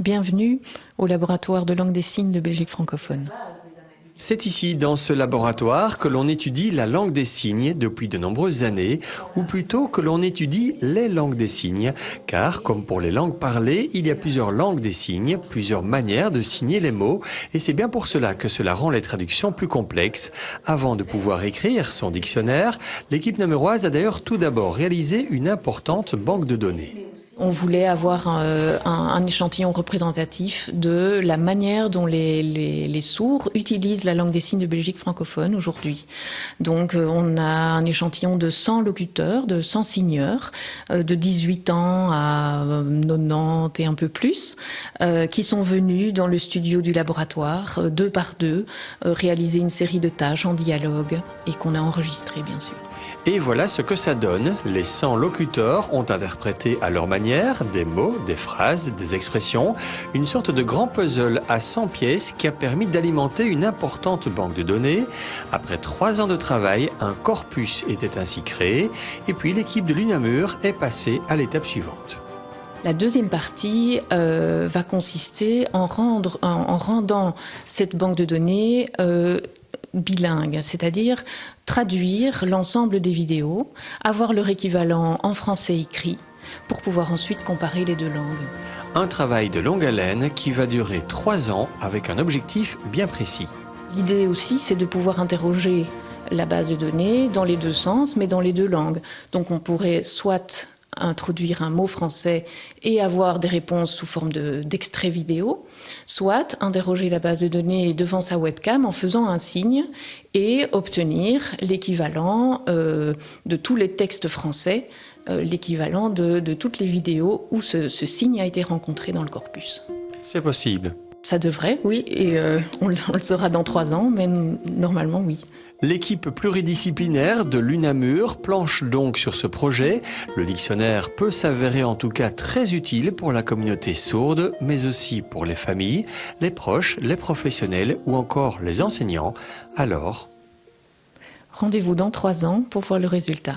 Bienvenue au laboratoire de langue des signes de Belgique francophone. C'est ici, dans ce laboratoire, que l'on étudie la langue des signes depuis de nombreuses années, ou plutôt que l'on étudie les langues des signes, car, comme pour les langues parlées, il y a plusieurs langues des signes, plusieurs manières de signer les mots, et c'est bien pour cela que cela rend les traductions plus complexes. Avant de pouvoir écrire son dictionnaire, l'équipe namuroise a d'ailleurs tout d'abord réalisé une importante banque de données. On voulait avoir un, un, échantillon représentatif de la manière dont les, les, sourds utilisent la langue des signes de Belgique francophone aujourd'hui. Donc euh, on a un échantillon de 100 locuteurs, de 100 signeurs, euh, de 18 ans à 90 et un peu plus, euh, qui sont venus dans le studio du laboratoire, deux par deux, réaliser une série de tâches en dialogue et qu'on a enregistré bien sûr. Et voilà ce que ça donne. Les 100 locuteurs ont interprété à leur manière des mots, des phrases, des expressions, une sorte de grand puzzle à 100 pièces qui a permis d'alimenter une importante banque de données. Après trois ans de travail, un corpus était ainsi créé et puis l'équipe de l'UNAMUR est passée à l'étape suivante. La deuxième partie euh, va consister en, rendant cette banque de données euh, bilingue, c'est-à-dire traduire l'ensemble des vidéos, avoir leur équivalent en français écrit, pour pouvoir ensuite comparer les deux langues. Un travail de longue haleine qui va durer trois ans avec un objectif bien précis. L'idée aussi, c'est de pouvoir interroger la base de données dans les deux sens, mais dans les deux langues. Donc on pourrait soit introduire un mot français et avoir des réponses sous forme d'extrait vidéo, soit interroger la base de données devant sa webcam en faisant un signe et obtenir l'équivalent euh, de tous les textes français, euh, l'équivalent de, de, toutes les vidéos où ce, ce, signe a été rencontré dans le corpus. C'est possible. Ça devrait, oui, et euh, on, on, le saura dans trois ans, mais normalement, oui. L'équipe pluridisciplinaire de l'UNAMUR planche donc sur ce projet. Le dictionnaire peut s'avérer en tout cas très utile pour la communauté sourde, mais aussi pour les familles, les proches, les professionnels ou encore les enseignants. Alors, rendez-vous dans trois ans pour voir le résultat.